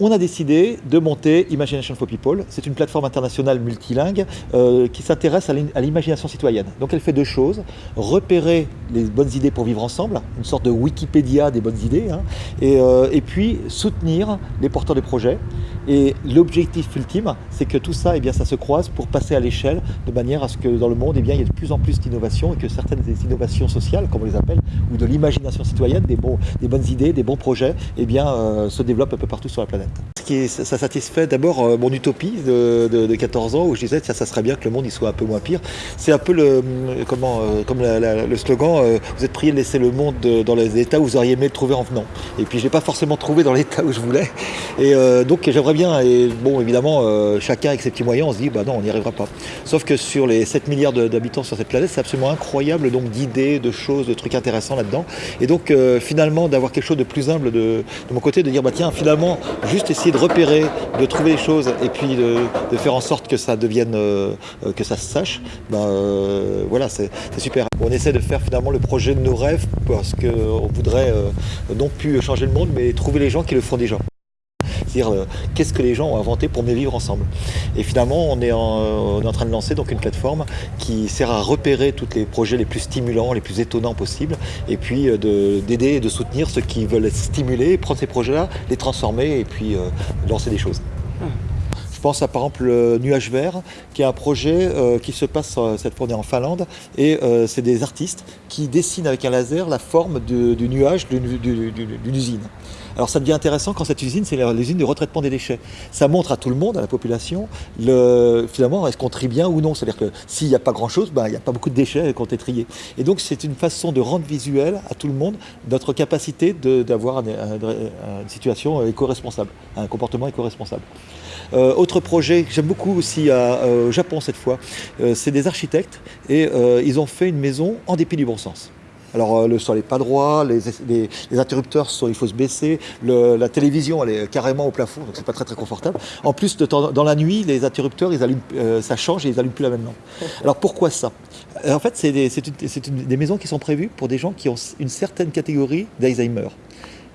on a décidé de monter Imagination for People. C'est une plateforme internationale multilingue euh, qui s'intéresse à l'imagination citoyenne. Donc elle fait deux choses, repérer les bonnes idées pour vivre ensemble, une sorte de Wikipédia des bonnes idées, hein, euh, et, puis soutenir les porteurs de projets. Et l'objectif ultime, c'est que tout ça, eh bien, ça se croise pour passer à l'échelle de manière à ce que dans le monde, eh bien, il y ait de plus en plus d'innovations et que certaines des innovations sociales, comme on les appelle, ou de l'imagination citoyenne, des, bonnes idées, des bons projets, eh bien, euh, se développent un peu partout sur la planète. Ça satisfait d'abord euh, mon utopie de, 14 ans où je disais que ça serait bien que le monde y soit un peu moins pire. C'est un peu le, comment, comme le slogan, vous êtes prié de laisser le monde dans les états où vous auriez aimé le trouver en venant. Et puis je l'ai pas forcément trouvé dans l'état où je voulais. Et donc j'aimerais bien, et bon évidemment, chacun avec ses petits moyens, on se dit, bah non, on n'y arrivera pas. Sauf que sur les 7 milliards d'habitants sur cette planète, c'est absolument incroyable donc d'idées, de choses, de trucs intéressants là-dedans. Et donc finalement d'avoir quelque chose de plus humble de, mon côté, de dire bah tiens finalement juste essayer de repérer, de trouver les choses et puis de, faire en sorte que ça devienne, euh, que ça se sache, bah, euh, voilà c'est super. On essaie de faire finalement le projet de nos rêves parce qu'on voudrait euh, non plus changer le monde mais trouver les gens qui le font déjà c'est-à-dire euh, qu'est-ce que les gens ont inventé pour mieux vivre ensemble. Et finalement, on est, en, train de lancer donc une plateforme qui sert à repérer tous les projets les plus stimulants, les plus étonnants possibles, et puis euh, d'aider et de soutenir ceux qui veulent être stimulés, prendre ces projets-là, les transformer et puis euh, lancer des choses. Je pense à par exemple le Nuage Vert, qui est un projet qui se passe cette fois en Finlande, et c'est des artistes qui dessinent avec un laser la forme du nuage d'une usine. Alors ça devient intéressant quand cette usine, c'est l'usine de retraitement des déchets. Ça montre à tout le monde, à la population, le, finalement, est-ce qu'on trie bien ou non. C'est-à-dire que s'il n'y a pas grand-chose, bah, il n'y a pas beaucoup de déchets qui ont été triés. Et donc c'est une façon de rendre visuel à tout le monde notre capacité d'avoir une situation éco-responsable, un comportement éco-responsable. Euh, autre projet que j'aime beaucoup aussi euh, au Japon cette fois, euh, c'est des architectes et ils ont fait une maison en dépit du bon sens. Alors euh, le sol n'est pas droit, les, interrupteurs, sont, il faut se baisser, la télévision elle est carrément au plafond, donc c'est pas très très confortable. En plus, dans la nuit, les interrupteurs, ils allument, euh, ça change et ils n'allument plus la même lampe. Alors pourquoi ça? En fait, c'est des, des maisons qui sont prévues pour des gens qui ont une certaine catégorie d'Alzheimer.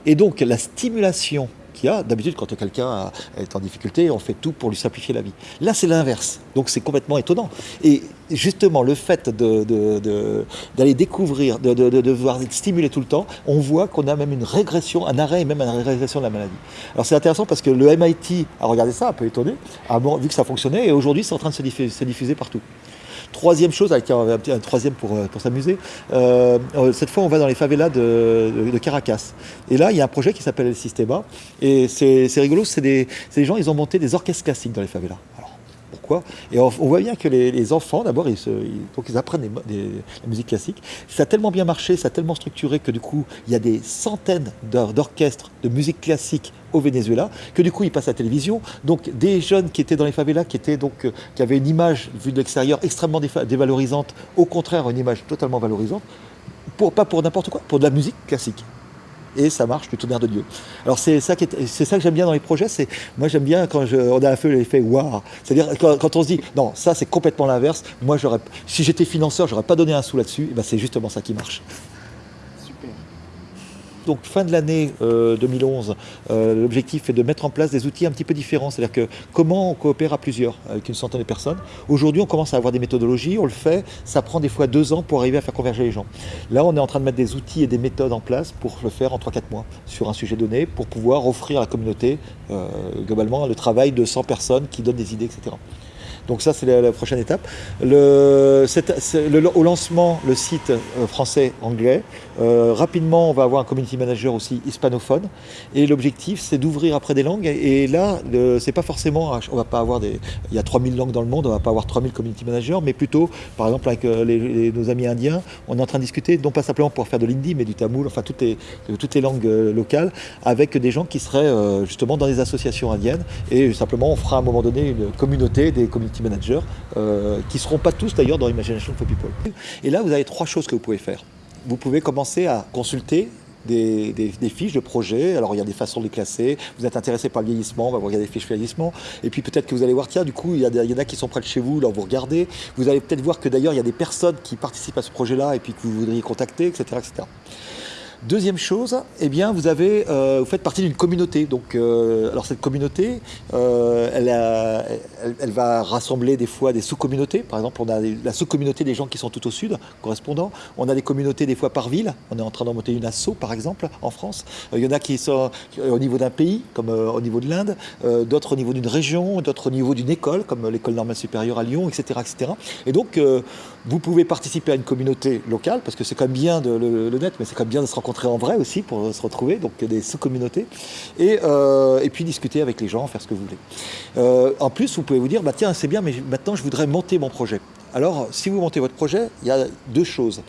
Et donc la stimulation qu'il y a. D'habitude, quand quelqu'un est en difficulté, on fait tout pour lui simplifier la vie. Là, c'est l'inverse. Donc, c'est complètement étonnant. Et justement, le fait d'aller découvrir, de, devoir être stimulé tout le temps, on voit qu'on a même une régression, un arrêt même une régression de la maladie. Alors, c'est intéressant parce que le MIT a regardé ça, un peu étonné, a vu que ça fonctionnait, et aujourd'hui, c'est en train de se diffuser partout. Troisième chose, avec un, troisième pour, euh, pour s'amuser, euh, euh, cette fois on va dans les favelas de, Caracas. Et là il y a un projet qui s'appelle El Sistema. Et c'est rigolo, c'est des, des, gens, ils ont monté des orchestres classiques dans les favelas. Et on, voit bien que les, enfants, d'abord, ils, apprennent la musique classique. Ça a tellement bien marché, ça a tellement structuré que du coup, il y a des centaines d'orchestres de musique classique au Venezuela, que du coup ils passent à la télévision. Donc des jeunes qui étaient dans les favelas, qui, euh, avaient une image vue de l'extérieur extrêmement dévalorisante, au contraire une image totalement valorisante, pas pour n'importe quoi, pour de la musique classique et ça marche du tonnerre de Dieu. Alors c'est ça, ça que j'aime bien dans les projets, c'est moi j'aime bien quand on a un peu l'effet waouh, c'est-à-dire quand, on se dit non ça c'est complètement l'inverse, moi j'aurais, si j'étais financeur j'aurais pas donné un sou là-dessus, ben, c'est justement ça qui marche. Donc fin de l'année 2011, euh, euh, l'objectif est de mettre en place des outils un petit peu différents, c'est-à-dire que comment on coopère à plusieurs, avec une centaine de personnes. Aujourd'hui, on commence à avoir des méthodologies, on le fait, ça prend des fois deux ans pour arriver à faire converger les gens. Là, on est en train de mettre des outils et des méthodes en place pour le faire en 3-4 mois sur un sujet donné, pour pouvoir offrir à la communauté, euh, globalement, le travail de 100 personnes qui donnent des idées, etc. Donc ça, c'est la, prochaine étape. Au lancement, le site euh, français-anglais. Euh, rapidement, on va avoir un community manager aussi hispanophone. Et l'objectif, c'est d'ouvrir après des langues. Et, là, c'est pas forcément, on va pas avoir des, il y a 3000 langues dans le monde, on va pas avoir 3000 community managers, mais plutôt, par exemple, avec euh, nos amis indiens, on est en train de discuter, non pas simplement pour faire de l'hindi, mais du tamoul, enfin toutes les, toutes les langues locales, avec des gens qui seraient justement dans des associations indiennes. Et simplement, on fera à un moment donné une communauté des community managers, euh, qui ne seront pas tous d'ailleurs dans Imagination for People. Et là, vous avez trois choses que vous pouvez faire. Vous pouvez commencer à consulter des, fiches de projet. Alors, il y a des façons de les classer. Vous êtes intéressé par le vieillissement, va vous regarder les fiches vieillissement. Et puis, peut-être que vous allez voir, tiens, du coup, il y, il y en a qui sont près de chez vous, là, vous regardez. Vous allez peut-être voir que d'ailleurs, il y a des personnes qui participent à ce projet-là et puis que vous voudriez contacter, etc. etc. Deuxième chose, eh bien, vous, avez, euh, vous faites partie d'une communauté. Donc, euh, alors cette communauté, euh, elle, elle, elle, va rassembler des fois des sous-communautés. Par exemple, on a la sous-communauté des gens qui sont tout au sud, correspondant. On a des communautés des fois par ville. On est en train d'en monter une asso, par exemple, en France. il y en a qui sont au niveau d'un pays, comme au niveau de l'Inde, d'autres au niveau d'une région, d'autres au niveau d'une école, comme l'école normale supérieure à Lyon, etc. etc. Et donc, vous pouvez participer à une communauté locale, parce que c'est quand même bien de le, net, mais c'est quand même bien de se rencontrer en vrai aussi pour se retrouver, donc des sous-communautés, et, euh, et, puis discuter avec les gens, faire ce que vous voulez. Euh, en plus, vous pouvez vous dire, bah, tiens, c'est bien, mais maintenant je voudrais monter mon projet. Alors, si vous montez votre projet, il y a deux choses.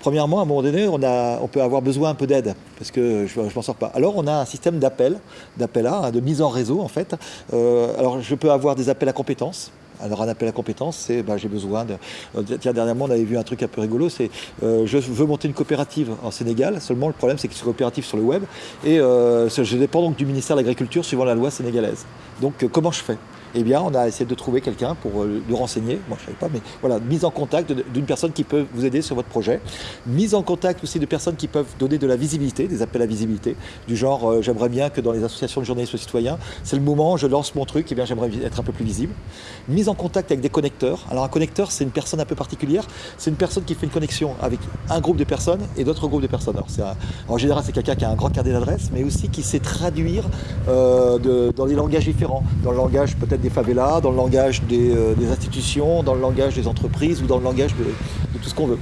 Premièrement, à un moment donné, on, peut avoir besoin un peu d'aide, parce que je ne m'en sors pas. Alors, on a un système d'appel, d'appel à, de mise en réseau, en fait. Euh, alors, je peux avoir des appels à compétences, alors un appel à compétences, c'est bah, j'ai besoin de... Euh, tiens, dernièrement, on avait vu un truc un peu rigolo, c'est euh, je veux monter une coopérative en Sénégal, seulement le problème c'est que c'est coopérative sur le web, et je dépends donc du ministère de l'Agriculture suivant la loi sénégalaise. Donc comment je fais? Eh bien, on a essayé de trouver quelqu'un pour euh, nous renseigner. Moi, je ne savais pas, mais voilà, mise en contact d'une personne qui peut vous aider sur votre projet. Mise en contact aussi de personnes qui peuvent donner de la visibilité, des appels à visibilité, du genre, euh, j'aimerais bien que dans les associations de journalistes citoyens, c'est le moment, je lance mon truc, eh bien, j'aimerais être un peu plus visible. Mise en contact avec des connecteurs. Alors, un connecteur, c'est une personne un peu particulière. C'est une personne qui fait une connexion avec un groupe de personnes et d'autres groupes de personnes. Alors, en général, c'est quelqu'un qui a un grand carnet d'adresses, mais aussi qui sait traduire euh, dans des langages différents, dans le langage peut-être des dans le langage euh, des, institutions, dans le langage des entreprises ou dans le langage de, tout ce qu'on veut.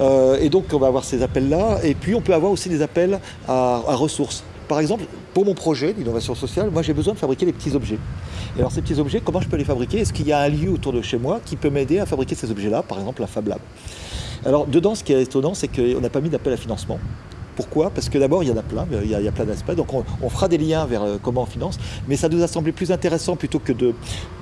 Euh, et donc on va avoir ces appels-là, et puis on peut avoir aussi des appels à, ressources. Par exemple, pour mon projet d'innovation sociale, moi j'ai besoin de fabriquer des petits objets. Et alors ces petits objets, comment je peux les fabriquer? Est-ce qu'il y a un lieu autour de chez moi qui peut m'aider à fabriquer ces objets-là, par exemple la Fab Lab Alors dedans, ce qui est étonnant, c'est qu'on n'a pas mis d'appel à financement. Pourquoi Parce que d'abord, il y en a plein, il y a, plein d'aspects. Donc on, fera des liens vers euh, comment on finance, mais ça nous a semblé plus intéressant plutôt que,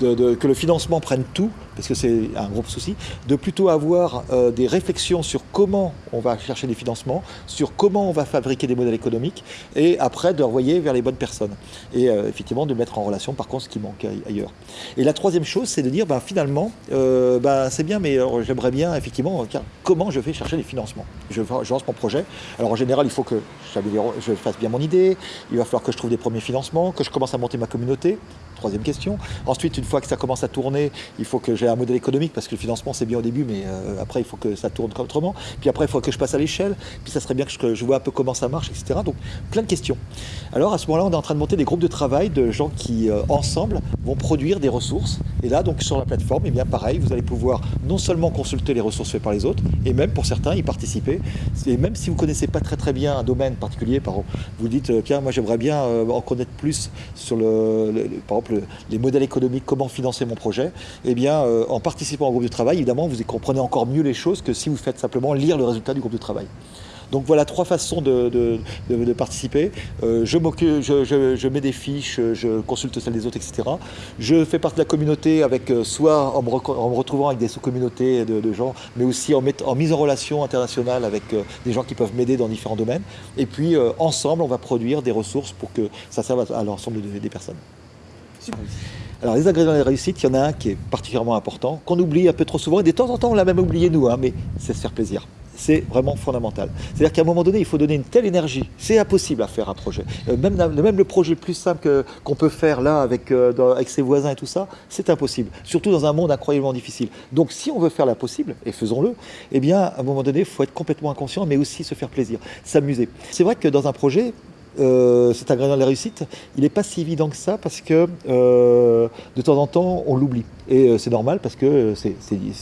que le financement prenne tout, parce que c'est un gros souci, de plutôt avoir euh, des réflexions sur comment on va chercher des financements, sur comment on va fabriquer des modèles économiques, et après de renvoyer vers les bonnes personnes. Et euh, effectivement de mettre en relation par contre ce qui manque ailleurs. Et la troisième chose, c'est de dire ben, finalement, ben, c'est bien, mais j'aimerais bien effectivement, comment je vais chercher des financements? Je lance mon projet. Alors en général, il faut que je fasse bien mon idée, il va falloir que je trouve des premiers financements, que je commence à monter ma communauté, troisième question. Ensuite, une fois que ça commence à tourner, il faut que j'ai un modèle économique, parce que le financement c'est bien au début, mais euh, après il faut que ça tourne autrement. Puis après, il faut que je passe à l'échelle, puis ça serait bien que je, vois un peu comment ça marche, etc. Donc plein de questions. Alors à ce moment-là, on est en train de monter des groupes de travail de gens qui, euh, ensemble, vont produire des ressources. Et là, donc sur la plateforme, eh bien pareil, vous allez pouvoir non seulement consulter les ressources faites par les autres, et même pour certains y participer. Et même si vous ne connaissez pas très très bien un domaine particulier, par exemple, vous dites, euh, tiens, moi j'aimerais bien euh, en connaître plus sur le, par exemple, les modèles économiques, comment financer mon projet, eh bien, euh, en participant au groupe de travail, évidemment, vous comprenez encore mieux les choses que si vous faites simplement lire le résultat du groupe de travail. Donc voilà trois façons de, participer. Euh, je, je, je, mets des fiches, je consulte celles des autres, etc. Je fais partie de la communauté avec euh, soit en me, retrouvant avec des sous-communautés de, gens, mais aussi en, en, mise en relation internationale avec euh, des gens qui peuvent m'aider dans différents domaines. Et puis ensemble, on va produire des ressources pour que ça serve à, l'ensemble des personnes. Alors les ingrédients de la réussite, il y en a un qui est particulièrement important, qu'on oublie un peu trop souvent, et de temps en temps on l'a même oublié nous, hein, mais c'est se faire plaisir c'est vraiment fondamental. C'est-à-dire qu'à un moment donné, il faut donner une telle énergie. C'est impossible à faire un projet. Euh, même, le projet le plus simple qu'on peut faire là avec, euh, avec ses voisins et tout ça, c'est impossible. Surtout dans un monde incroyablement difficile. Donc si on veut faire l'impossible, et faisons-le, eh bien à un moment donné, il faut être complètement inconscient, mais aussi se faire plaisir, s'amuser. C'est vrai que dans un projet, euh, cet ingrédient de la réussite, il n'est pas si évident que ça parce que euh, de temps en temps, on l'oublie. Et euh, c'est normal parce qu'il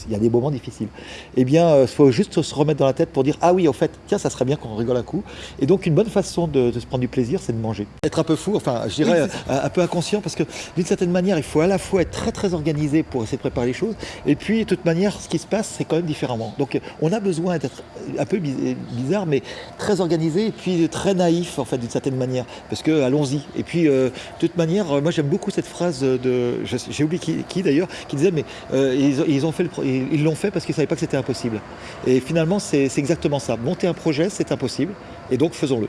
y a des moments difficiles. Eh bien, il faut juste se remettre dans la tête pour dire Ah oui, en fait, tiens, ça serait bien qu'on rigole un coup. Et donc, une bonne façon de, se prendre du plaisir, c'est de manger. Être un peu fou, enfin, je dirais un, peu inconscient parce que d'une certaine manière, il faut à la fois être très très organisé pour essayer de préparer les choses. Et puis, de toute manière, ce qui se passe, c'est quand même différemment. Donc, on a besoin d'être un peu bizarre, mais très organisé et puis très naïf, en fait, d'une certaine manière, parce que allons-y. Et puis, euh, de toute manière, euh, moi j'aime beaucoup cette phrase de, j'ai oublié qui, d'ailleurs, qui disait, mais euh, ils, ont fait ils l'ont fait parce qu'ils savaient pas que c'était impossible. Et finalement, c'est exactement ça. Monter un projet, c'est impossible, et donc faisons-le.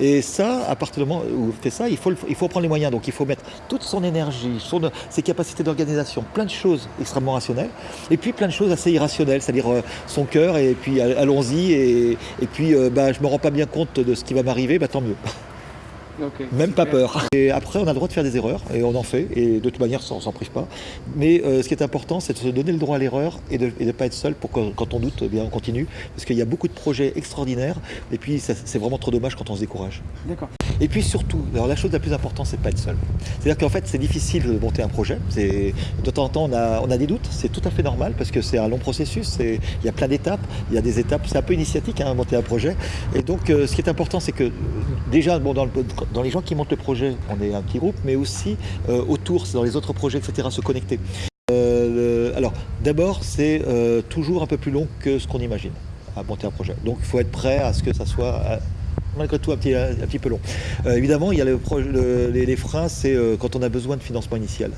Et ça, à partir du moment où on fait ça, il faut, il faut prendre les moyens. Donc il faut mettre toute son énergie, son, ses capacités d'organisation, plein de choses extrêmement rationnelles, et puis plein de choses assez irrationnelles, c'est-à-dire son cœur, et puis allons-y, et, puis bah, je me rends pas bien compte de ce qui va m'arriver, bah, tant mieux. Okay, Même pas peur. Et après, on a le droit de faire des erreurs, et on en fait, et de toute manière, on s'en prive pas. Mais euh, ce qui est important, c'est de se donner le droit à l'erreur et de ne pas être seul pour que quand on doute, eh bien on continue. Parce qu'il y a beaucoup de projets extraordinaires, et puis c'est vraiment trop dommage quand on se décourage. D'accord. Et puis surtout, alors la chose la plus importante, c'est de pas être seul. C'est-à-dire qu'en fait, c'est difficile de monter un projet. De temps en temps, on a, on a des doutes, c'est tout à fait normal, parce que c'est un long processus, il y a plein d'étapes, il y a des étapes, c'est un peu initiatique, hein, monter un projet. Et donc, euh, ce qui est important, c'est que déjà, bon, dans le, dans les gens qui montent le projet, on est un petit groupe, mais aussi euh, autour, dans les autres projets, etc., se connecter. Euh, alors, d'abord, c'est euh, toujours un peu plus long que ce qu'on imagine à monter un projet. Donc, il faut être prêt à ce que ça soit malgré tout un petit, un, petit peu long. Euh, évidemment, il y a le, le, les, les, freins, c'est quand on a besoin de financement initial.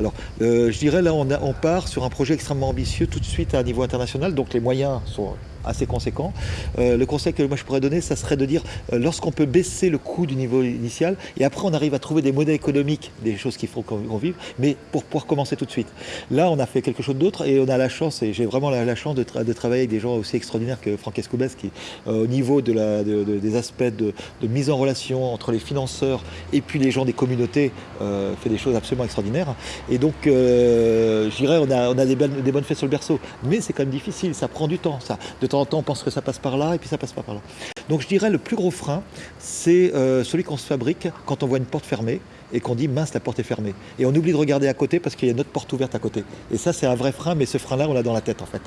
Alors, je dirais là, on, on, part sur un projet extrêmement ambitieux tout de suite à un niveau international, donc les moyens sont assez conséquents. Euh, le conseil que moi je pourrais donner, ça serait de dire, euh, lorsqu'on peut baisser le coût du niveau initial, et après on arrive à trouver des modèles économiques, des choses qu'il faut qu'on vive, mais pour pouvoir commencer tout de suite. Là, on a fait quelque chose d'autre, et on a la chance, et j'ai vraiment la, chance de, tra de, travailler avec des gens aussi extraordinaires que Franck Escoubès, qui, euh, au niveau des aspects de, mise en relation entre les financeurs et puis les gens des communautés, fait des choses absolument extraordinaires. Et donc, je dirais, on a, des, bonnes, fêtes sur le berceau, mais c'est quand même difficile, ça prend du temps. Ça. De on pense que ça passe par là, et puis ça passe pas par là. Donc je dirais le plus gros frein, c'est euh, celui qu'on se fabrique quand on voit une porte fermée et qu'on dit mince, la porte est fermée. Et on oublie de regarder à côté parce qu'il y a une autre porte ouverte à côté. Et ça, c'est un vrai frein, mais ce frein-là, on l'a dans la tête en fait.